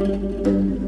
Música